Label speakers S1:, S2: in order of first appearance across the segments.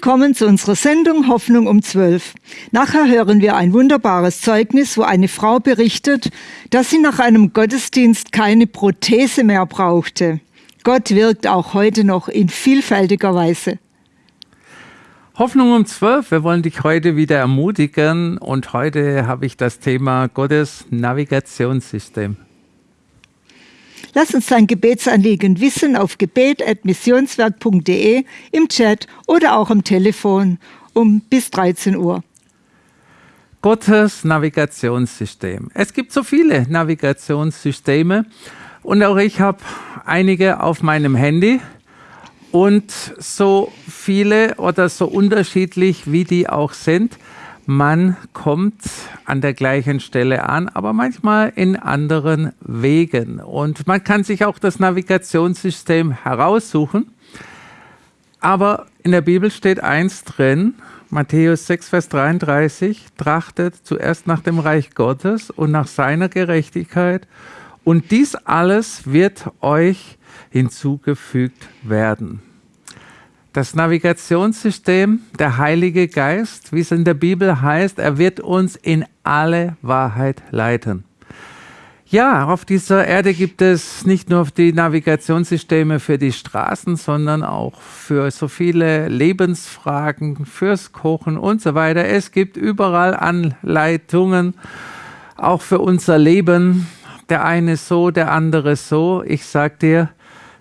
S1: Willkommen zu unserer Sendung Hoffnung um 12. Nachher hören wir ein wunderbares Zeugnis, wo eine Frau berichtet, dass sie nach einem Gottesdienst keine Prothese mehr brauchte. Gott wirkt auch heute noch in vielfältiger Weise.
S2: Hoffnung um 12. Wir wollen dich heute wieder ermutigen und heute habe ich das Thema Gottes Navigationssystem.
S1: Lass uns dein Gebetsanliegen wissen auf gebet.missionswerk.de im Chat oder auch am Telefon um bis 13 Uhr.
S2: Gottes Navigationssystem. Es gibt so viele Navigationssysteme und auch ich habe einige auf meinem Handy und so viele oder so unterschiedlich wie die auch sind man kommt an der gleichen Stelle an, aber manchmal in anderen Wegen. Und man kann sich auch das Navigationssystem heraussuchen. Aber in der Bibel steht eins drin, Matthäus 6, Vers 33, trachtet zuerst nach dem Reich Gottes und nach seiner Gerechtigkeit und dies alles wird euch hinzugefügt werden das Navigationssystem, der Heilige Geist, wie es in der Bibel heißt, er wird uns in alle Wahrheit leiten. Ja, auf dieser Erde gibt es nicht nur die Navigationssysteme für die Straßen, sondern auch für so viele Lebensfragen, fürs Kochen und so weiter. Es gibt überall Anleitungen, auch für unser Leben. Der eine so, der andere so. Ich sag dir,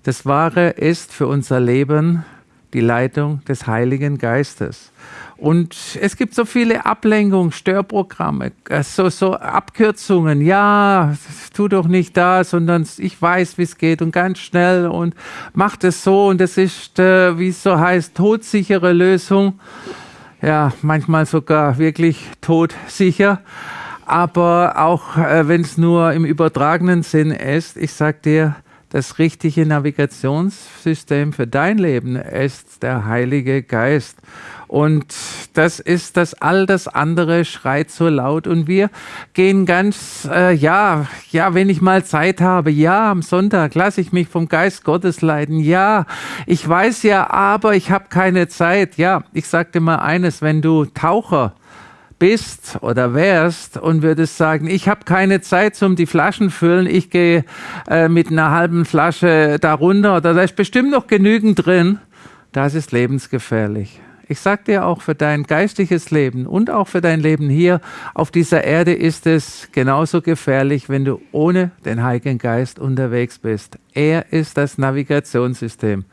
S2: das Wahre ist für unser Leben die Leitung des Heiligen Geistes. Und es gibt so viele Ablenkungen, Störprogramme, äh, so, so Abkürzungen. Ja, tu doch nicht das, sondern ich weiß, wie es geht und ganz schnell und mach das so und das ist, äh, wie es so heißt, todsichere Lösung. Ja, manchmal sogar wirklich todsicher. Aber auch äh, wenn es nur im übertragenen Sinn ist, ich sag dir, das richtige Navigationssystem für dein Leben ist der Heilige Geist. Und das ist das, all das andere schreit so laut. Und wir gehen ganz, äh, ja, ja, wenn ich mal Zeit habe, ja, am Sonntag lasse ich mich vom Geist Gottes leiten. Ja, ich weiß ja, aber ich habe keine Zeit. Ja, ich sagte mal eines, wenn du Taucher bist oder wärst und würdest sagen, ich habe keine Zeit zum die Flaschen füllen, ich gehe äh, mit einer halben Flasche darunter oder da ist bestimmt noch genügend drin, das ist lebensgefährlich. Ich sag dir auch für dein geistliches Leben und auch für dein Leben hier auf dieser Erde ist es genauso gefährlich, wenn du ohne den Heiligen Geist unterwegs bist. Er ist das Navigationssystem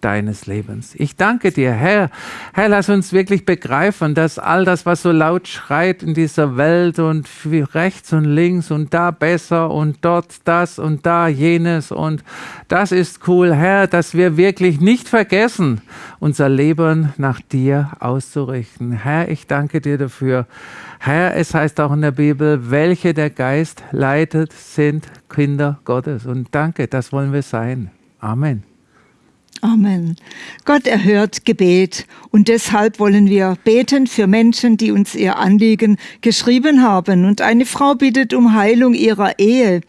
S2: deines Lebens. Ich danke dir, Herr. Herr, lass uns wirklich begreifen, dass all das, was so laut schreit in dieser Welt und rechts und links und da besser und dort das und da jenes und das ist cool, Herr, dass wir wirklich nicht vergessen, unser Leben nach dir auszurichten. Herr, ich danke dir dafür. Herr, es heißt auch in der Bibel, welche der Geist leitet, sind Kinder Gottes. Und danke, das wollen wir sein. Amen.
S1: Amen. Gott erhört Gebet und deshalb wollen wir beten für Menschen, die uns ihr Anliegen geschrieben haben. Und eine Frau bittet um Heilung ihrer Ehe.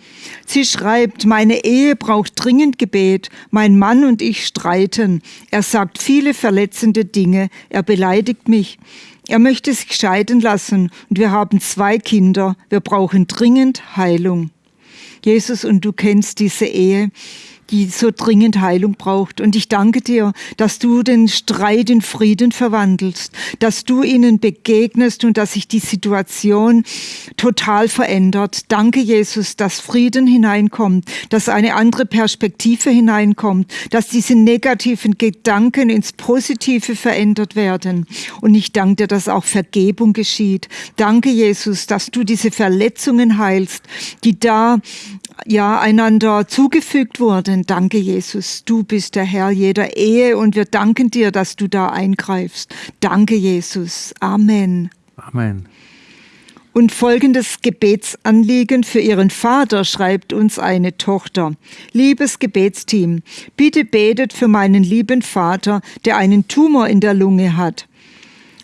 S1: Sie schreibt, meine Ehe braucht dringend Gebet. Mein Mann und ich streiten. Er sagt viele verletzende Dinge. Er beleidigt mich. Er möchte sich scheiden lassen und wir haben zwei Kinder. Wir brauchen dringend Heilung. Jesus, und du kennst diese Ehe die so dringend Heilung braucht. Und ich danke dir, dass du den Streit in Frieden verwandelst, dass du ihnen begegnest und dass sich die Situation total verändert. Danke, Jesus, dass Frieden hineinkommt, dass eine andere Perspektive hineinkommt, dass diese negativen Gedanken ins Positive verändert werden. Und ich danke dir, dass auch Vergebung geschieht. Danke, Jesus, dass du diese Verletzungen heilst, die da ja einander zugefügt wurden. Danke, Jesus. Du bist der Herr jeder Ehe und wir danken dir, dass du da eingreifst. Danke, Jesus. Amen.
S2: Amen.
S1: Und folgendes Gebetsanliegen für ihren Vater schreibt uns eine Tochter. Liebes Gebetsteam, bitte betet für meinen lieben Vater, der einen Tumor in der Lunge hat.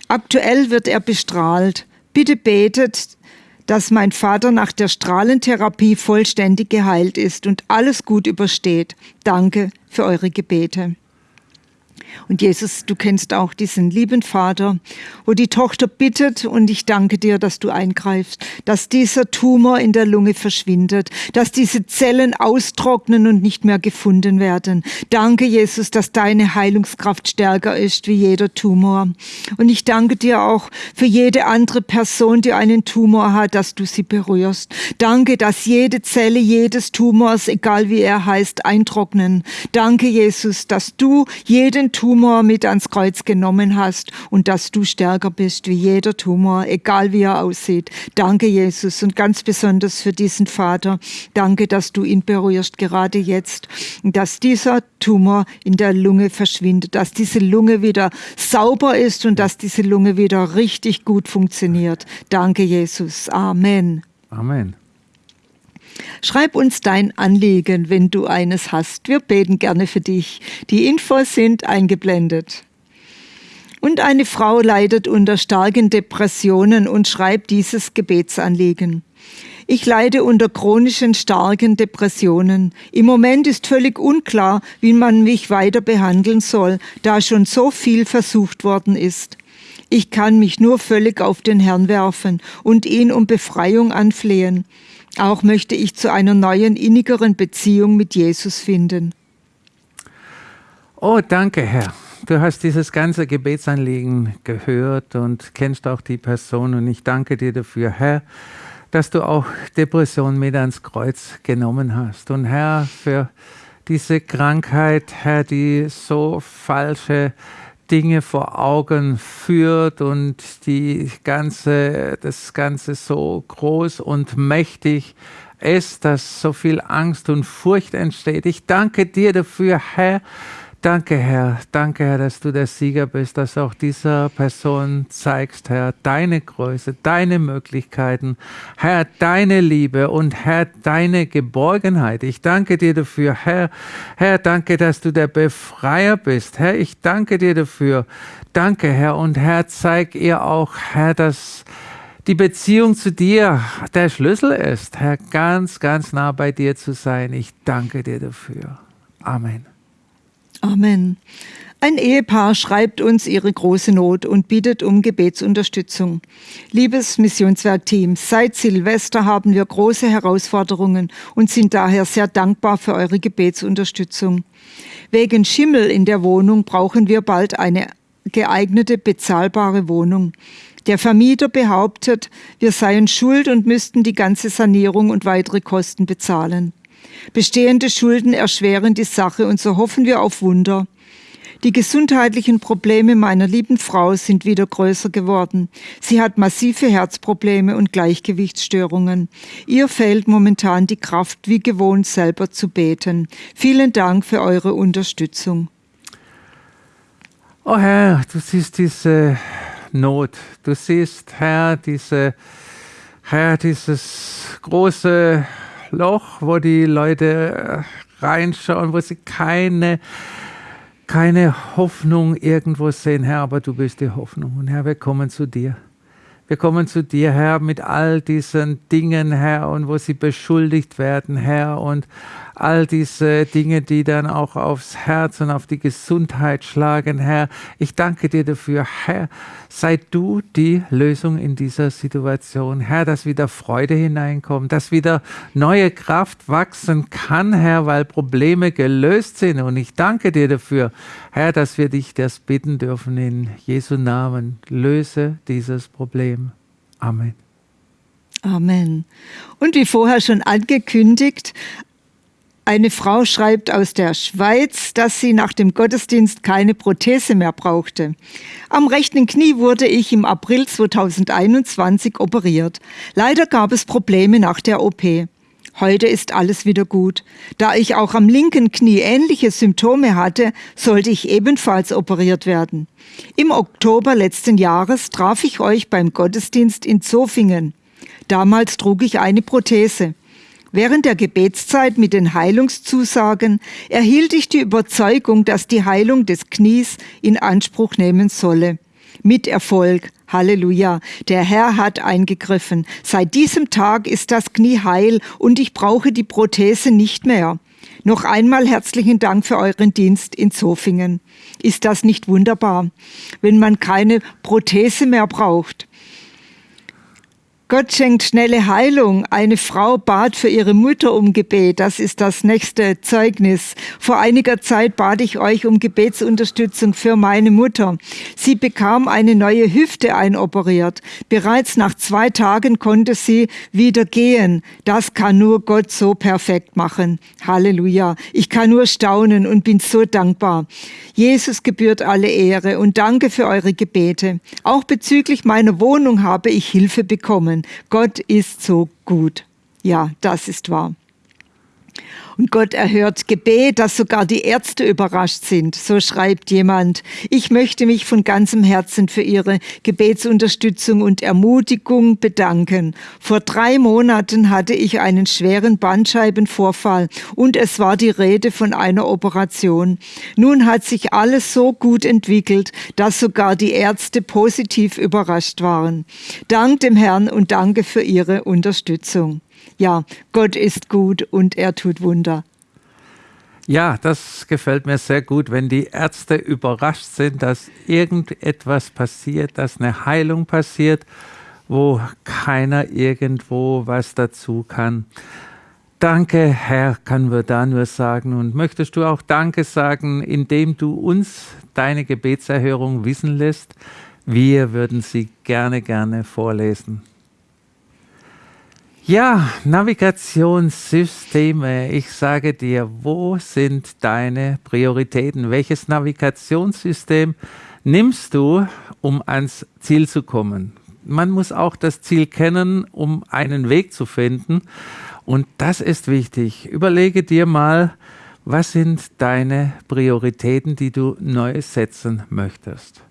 S1: Aktuell wird er bestrahlt. Bitte betet, dass mein Vater nach der Strahlentherapie vollständig geheilt ist und alles gut übersteht. Danke für eure Gebete. Und Jesus, du kennst auch diesen lieben Vater, wo die Tochter bittet und ich danke dir, dass du eingreifst, dass dieser Tumor in der Lunge verschwindet, dass diese Zellen austrocknen und nicht mehr gefunden werden. Danke, Jesus, dass deine Heilungskraft stärker ist wie jeder Tumor. Und ich danke dir auch für jede andere Person, die einen Tumor hat, dass du sie berührst. Danke, dass jede Zelle jedes Tumors, egal wie er heißt, eintrocknen. Danke, Jesus, dass du jeden Tumor Tumor mit ans Kreuz genommen hast und dass du stärker bist wie jeder Tumor, egal wie er aussieht. Danke, Jesus, und ganz besonders für diesen Vater. Danke, dass du ihn berührst, gerade jetzt, dass dieser Tumor in der Lunge verschwindet, dass diese Lunge wieder sauber ist und dass diese Lunge wieder richtig gut funktioniert. Danke, Jesus. Amen.
S2: Amen.
S1: Schreib uns dein Anliegen, wenn du eines hast. Wir beten gerne für dich. Die Infos sind eingeblendet. Und eine Frau leidet unter starken Depressionen und schreibt dieses Gebetsanliegen. Ich leide unter chronischen starken Depressionen. Im Moment ist völlig unklar, wie man mich weiter behandeln soll, da schon so viel versucht worden ist. Ich kann mich nur völlig auf den Herrn werfen und ihn um Befreiung anflehen. Auch möchte ich zu einer neuen, innigeren Beziehung mit Jesus finden.
S2: Oh, danke, Herr. Du hast dieses ganze Gebetsanliegen gehört und kennst auch die Person und ich danke dir dafür, Herr, dass du auch Depression mit ans Kreuz genommen hast. Und Herr, für diese Krankheit, Herr, die so falsche Dinge vor Augen führt und die ganze, das Ganze so groß und mächtig ist, dass so viel Angst und Furcht entsteht. Ich danke dir dafür, Herr, Danke, Herr. Danke, Herr, dass du der Sieger bist, dass auch dieser Person zeigst, Herr, deine Größe, deine Möglichkeiten, Herr, deine Liebe und Herr, deine Geborgenheit. Ich danke dir dafür, Herr. Herr, danke, dass du der Befreier bist. Herr, ich danke dir dafür. Danke, Herr. Und Herr, zeig ihr auch, Herr, dass die Beziehung zu dir der Schlüssel ist, Herr, ganz, ganz nah bei dir zu sein. Ich danke dir dafür. Amen.
S1: Amen. Ein Ehepaar schreibt uns ihre große Not und bittet um Gebetsunterstützung. Liebes Missionswerk-Team, seit Silvester haben wir große Herausforderungen und sind daher sehr dankbar für eure Gebetsunterstützung. Wegen Schimmel in der Wohnung brauchen wir bald eine geeignete, bezahlbare Wohnung. Der Vermieter behauptet, wir seien schuld und müssten die ganze Sanierung und weitere Kosten bezahlen. Bestehende Schulden erschweren die Sache und so hoffen wir auf Wunder. Die gesundheitlichen Probleme meiner lieben Frau sind wieder größer geworden. Sie hat massive Herzprobleme und Gleichgewichtsstörungen. Ihr fehlt momentan die Kraft, wie gewohnt selber zu beten. Vielen Dank für eure Unterstützung.
S2: Oh Herr, du siehst diese Not. Du siehst, Herr, diese, Herr, dieses große Loch, wo die Leute äh, reinschauen, wo sie keine, keine Hoffnung irgendwo sehen. Herr, aber du bist die Hoffnung. Und Herr, wir kommen zu dir. Wir kommen zu dir, Herr, mit all diesen Dingen, Herr, und wo sie beschuldigt werden, Herr, und all diese Dinge, die dann auch aufs Herz und auf die Gesundheit schlagen, Herr. Ich danke dir dafür, Herr. Sei du die Lösung in dieser Situation, Herr, dass wieder Freude hineinkommt, dass wieder neue Kraft wachsen kann, Herr, weil Probleme gelöst sind. Und ich danke dir dafür, Herr, dass wir dich das bitten dürfen in Jesu Namen. Löse dieses Problem. Amen.
S1: Amen. Und wie vorher schon angekündigt, eine Frau schreibt aus der Schweiz, dass sie nach dem Gottesdienst keine Prothese mehr brauchte. Am rechten Knie wurde ich im April 2021 operiert. Leider gab es Probleme nach der OP. Heute ist alles wieder gut. Da ich auch am linken Knie ähnliche Symptome hatte, sollte ich ebenfalls operiert werden. Im Oktober letzten Jahres traf ich euch beim Gottesdienst in Zofingen. Damals trug ich eine Prothese. Während der Gebetszeit mit den Heilungszusagen erhielt ich die Überzeugung, dass die Heilung des Knies in Anspruch nehmen solle. Mit Erfolg. Halleluja. Der Herr hat eingegriffen. Seit diesem Tag ist das Knie heil und ich brauche die Prothese nicht mehr. Noch einmal herzlichen Dank für euren Dienst in Zofingen. Ist das nicht wunderbar, wenn man keine Prothese mehr braucht? Gott schenkt schnelle Heilung. Eine Frau bat für ihre Mutter um Gebet. Das ist das nächste Zeugnis. Vor einiger Zeit bat ich euch um Gebetsunterstützung für meine Mutter. Sie bekam eine neue Hüfte einoperiert. Bereits nach zwei Tagen konnte sie wieder gehen. Das kann nur Gott so perfekt machen. Halleluja. Ich kann nur staunen und bin so dankbar. Jesus gebührt alle Ehre und danke für eure Gebete. Auch bezüglich meiner Wohnung habe ich Hilfe bekommen. Gott ist so gut. Ja, das ist wahr. Und Gott erhört Gebet, dass sogar die Ärzte überrascht sind. So schreibt jemand. Ich möchte mich von ganzem Herzen für Ihre Gebetsunterstützung und Ermutigung bedanken. Vor drei Monaten hatte ich einen schweren Bandscheibenvorfall und es war die Rede von einer Operation. Nun hat sich alles so gut entwickelt, dass sogar die Ärzte positiv überrascht waren. Dank dem Herrn und danke für Ihre Unterstützung ja, Gott ist gut und er tut Wunder.
S2: Ja, das gefällt mir sehr gut, wenn die Ärzte überrascht sind, dass irgendetwas passiert, dass eine Heilung passiert, wo keiner irgendwo was dazu kann. Danke, Herr, können wir da nur sagen. Und möchtest du auch Danke sagen, indem du uns deine Gebetserhörung wissen lässt? Wir würden sie gerne, gerne vorlesen. Ja, Navigationssysteme. Ich sage dir, wo sind deine Prioritäten? Welches Navigationssystem nimmst du, um ans Ziel zu kommen? Man muss auch das Ziel kennen, um einen Weg zu finden. Und das ist wichtig. Überlege dir mal, was sind deine Prioritäten, die du neu setzen möchtest?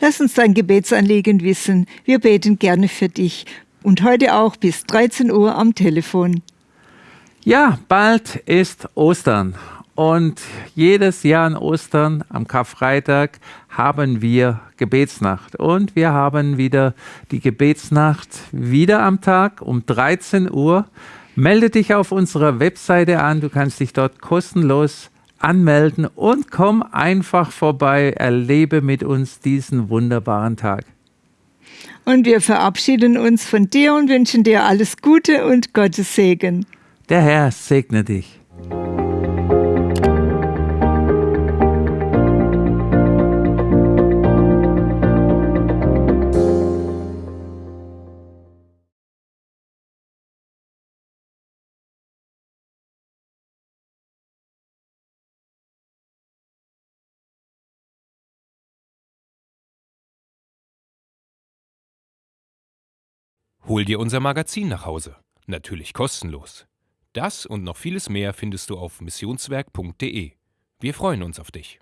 S1: Lass uns dein Gebetsanliegen wissen. Wir beten gerne für dich und heute auch bis 13 Uhr am Telefon.
S2: Ja, bald ist Ostern und jedes Jahr an Ostern am Karfreitag haben wir Gebetsnacht und wir haben wieder die Gebetsnacht wieder am Tag um 13 Uhr. Melde dich auf unserer Webseite an, du kannst dich dort kostenlos anmelden und komm einfach vorbei, erlebe mit uns diesen wunderbaren Tag.
S1: Und wir verabschieden uns von dir und wünschen dir alles Gute und Gottes Segen.
S2: Der Herr segne dich.
S3: Hol dir unser Magazin nach Hause. Natürlich kostenlos. Das und noch vieles mehr findest du auf missionswerk.de. Wir freuen uns auf dich.